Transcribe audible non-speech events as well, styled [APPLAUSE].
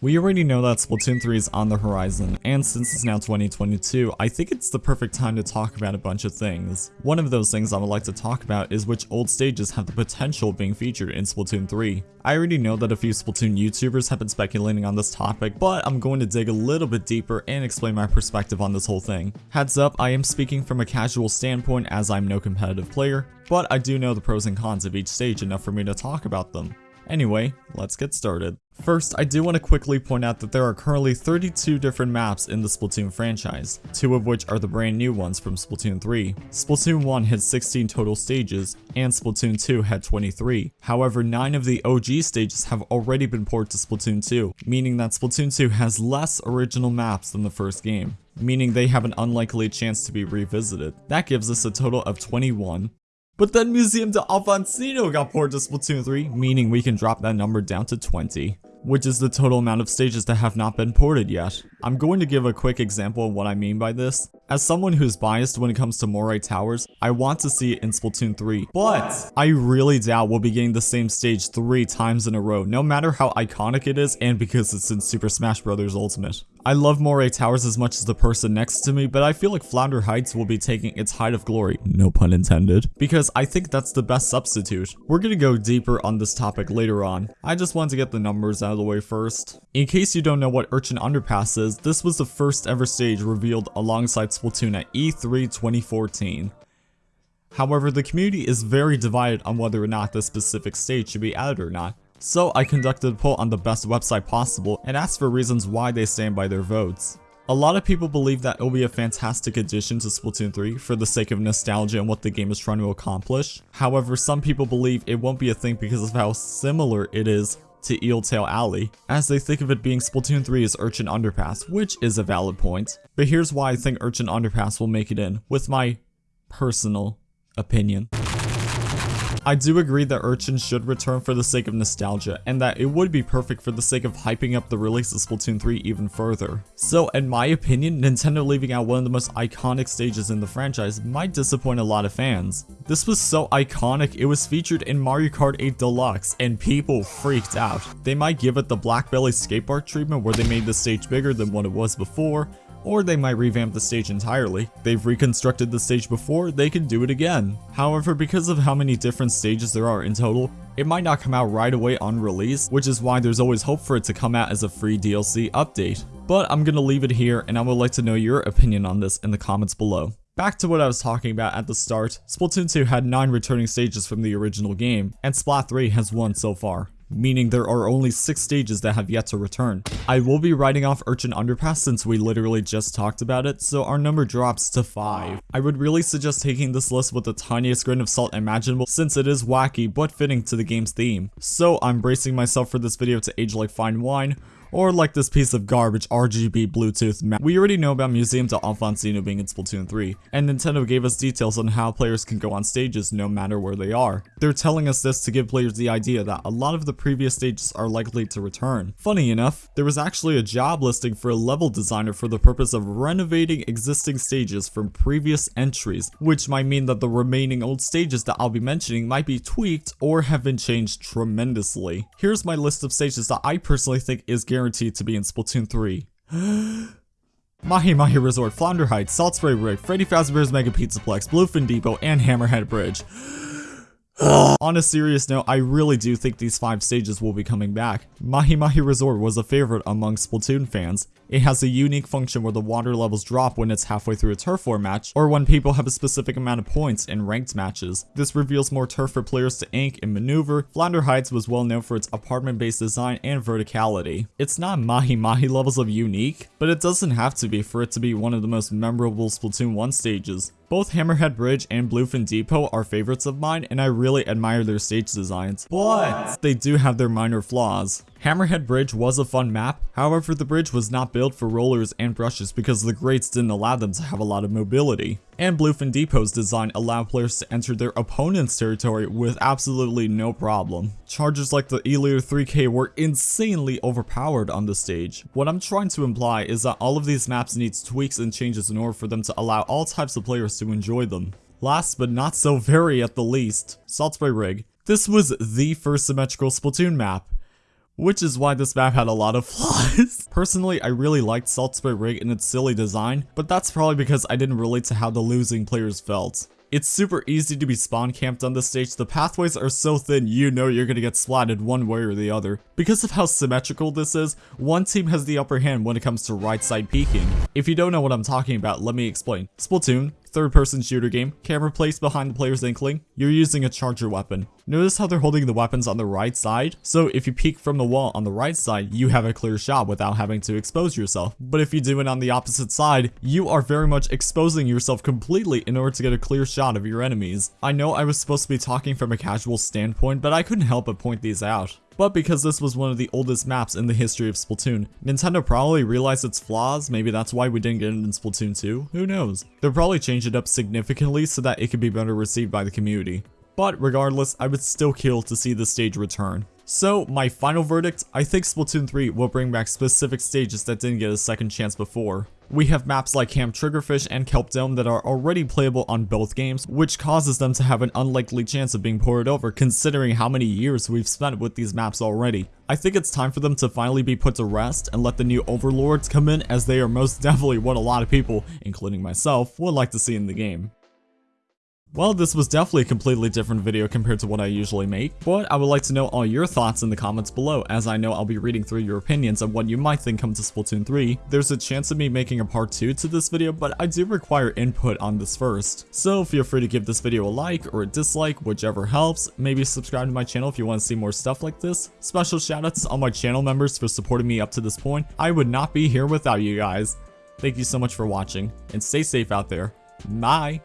We already know that Splatoon 3 is on the horizon, and since it's now 2022, I think it's the perfect time to talk about a bunch of things. One of those things I would like to talk about is which old stages have the potential of being featured in Splatoon 3. I already know that a few Splatoon YouTubers have been speculating on this topic, but I'm going to dig a little bit deeper and explain my perspective on this whole thing. Heads up, I am speaking from a casual standpoint as I'm no competitive player, but I do know the pros and cons of each stage enough for me to talk about them. Anyway, let's get started. First, I do want to quickly point out that there are currently 32 different maps in the Splatoon franchise, two of which are the brand new ones from Splatoon 3. Splatoon 1 had 16 total stages, and Splatoon 2 had 23. However, 9 of the OG stages have already been ported to Splatoon 2, meaning that Splatoon 2 has less original maps than the first game meaning they have an unlikely chance to be revisited. That gives us a total of 21, but then Museum d'Alfonsino got ported to Splatoon 3, meaning we can drop that number down to 20 which is the total amount of stages that have not been ported yet. I'm going to give a quick example of what I mean by this. As someone who's biased when it comes to Moray Towers, I want to see it in Splatoon 3, but I really doubt we'll be getting the same stage three times in a row, no matter how iconic it is and because it's in Super Smash Bros. Ultimate. I love Moray Towers as much as the person next to me, but I feel like Flounder Heights will be taking its height of glory, no pun intended, because I think that's the best substitute. We're gonna go deeper on this topic later on. I just want to get the numbers out of the way first. In case you don't know what Urchin Underpass is, this was the first ever stage revealed alongside Splatoon at E3 2014. However, the community is very divided on whether or not this specific stage should be added or not. So I conducted a poll on the best website possible and asked for reasons why they stand by their votes. A lot of people believe that it will be a fantastic addition to Splatoon 3 for the sake of nostalgia and what the game is trying to accomplish. However, some people believe it won't be a thing because of how similar it is to Eeltail Alley, as they think of it being Splatoon 3's Urchin Underpass, which is a valid point. But here's why I think Urchin Underpass will make it in, with my personal opinion. I do agree that Urchin should return for the sake of nostalgia, and that it would be perfect for the sake of hyping up the release of Splatoon 3 even further. So in my opinion, Nintendo leaving out one of the most iconic stages in the franchise might disappoint a lot of fans. This was so iconic, it was featured in Mario Kart 8 Deluxe, and people freaked out. They might give it the Blackbelly Skatepark treatment where they made the stage bigger than what it was before, or they might revamp the stage entirely. They've reconstructed the stage before, they can do it again. However, because of how many different stages there are in total, it might not come out right away on release, which is why there's always hope for it to come out as a free DLC update. But I'm gonna leave it here, and I would like to know your opinion on this in the comments below. Back to what I was talking about at the start, Splatoon 2 had 9 returning stages from the original game, and Splat 3 has 1 so far meaning there are only 6 stages that have yet to return. I will be writing off Urchin Underpass since we literally just talked about it, so our number drops to 5. I would really suggest taking this list with the tiniest grain of salt imaginable since it is wacky but fitting to the game's theme. So I'm bracing myself for this video to age like fine wine, or like this piece of garbage RGB Bluetooth map. We already know about Museum d'Alfonsino being in Splatoon 3, and Nintendo gave us details on how players can go on stages no matter where they are. They're telling us this to give players the idea that a lot of the previous stages are likely to return. Funny enough, there was actually a job listing for a level designer for the purpose of renovating existing stages from previous entries, which might mean that the remaining old stages that I'll be mentioning might be tweaked or have been changed tremendously. Here's my list of stages that I personally think is guaranteed guaranteed to be in Splatoon 3. [GASPS] Mahi Mahi Resort, Flounder Heights, Saltspray Rig, Freddy Fazbear's Mega Pizzaplex, Bluefin Depot, and Hammerhead Bridge. On a serious note, I really do think these 5 stages will be coming back. Mahi Mahi Resort was a favorite among Splatoon fans. It has a unique function where the water levels drop when it's halfway through a turf war match, or when people have a specific amount of points in ranked matches. This reveals more turf for players to ink and maneuver. Flounder Heights was well known for its apartment-based design and verticality. It's not Mahi Mahi levels of unique, but it doesn't have to be for it to be one of the most memorable Splatoon 1 stages. Both Hammerhead Bridge and Bluefin Depot are favorites of mine, and I really admire their stage designs, but they do have their minor flaws. Hammerhead Bridge was a fun map, however the bridge was not built for rollers and brushes because the grates didn't allow them to have a lot of mobility. And Bluefin Depot's design allowed players to enter their opponent's territory with absolutely no problem. Chargers like the E-liter 3K were insanely overpowered on the stage. What I'm trying to imply is that all of these maps needs tweaks and changes in order for them to allow all types of players to enjoy them. Last but not so very at the least, Saltspray Rig. This was the first symmetrical Splatoon map. Which is why this map had a lot of flaws. [LAUGHS] Personally, I really liked Saltspray Rig and its silly design, but that's probably because I didn't relate to how the losing players felt. It's super easy to be spawn camped on this stage, the pathways are so thin you know you're gonna get splatted one way or the other. Because of how symmetrical this is, one team has the upper hand when it comes to right side peeking. If you don't know what I'm talking about, let me explain. Splatoon, third person shooter game, camera placed behind the player's inkling, you're using a charger weapon. Notice how they're holding the weapons on the right side? So if you peek from the wall on the right side, you have a clear shot without having to expose yourself. But if you do it on the opposite side, you are very much exposing yourself completely in order to get a clear shot of your enemies. I know I was supposed to be talking from a casual standpoint, but I couldn't help but point these out. But because this was one of the oldest maps in the history of Splatoon, Nintendo probably realized its flaws, maybe that's why we didn't get it in Splatoon 2, who knows. They'll probably change it up significantly so that it could be better received by the community. But regardless, I would still kill to see the stage return. So, my final verdict, I think Splatoon 3 will bring back specific stages that didn't get a second chance before. We have maps like Camp Triggerfish and Kelp Dome that are already playable on both games, which causes them to have an unlikely chance of being ported over considering how many years we've spent with these maps already. I think it's time for them to finally be put to rest and let the new overlords come in as they are most [LAUGHS] definitely what a lot of people, including myself, would like to see in the game. Well, this was definitely a completely different video compared to what I usually make, but I would like to know all your thoughts in the comments below, as I know I'll be reading through your opinions on what you might think comes to Splatoon 3. There's a chance of me making a part 2 to this video, but I do require input on this first. So feel free to give this video a like or a dislike, whichever helps. Maybe subscribe to my channel if you want to see more stuff like this. Special shoutouts to all my channel members for supporting me up to this point. I would not be here without you guys. Thank you so much for watching, and stay safe out there. Bye!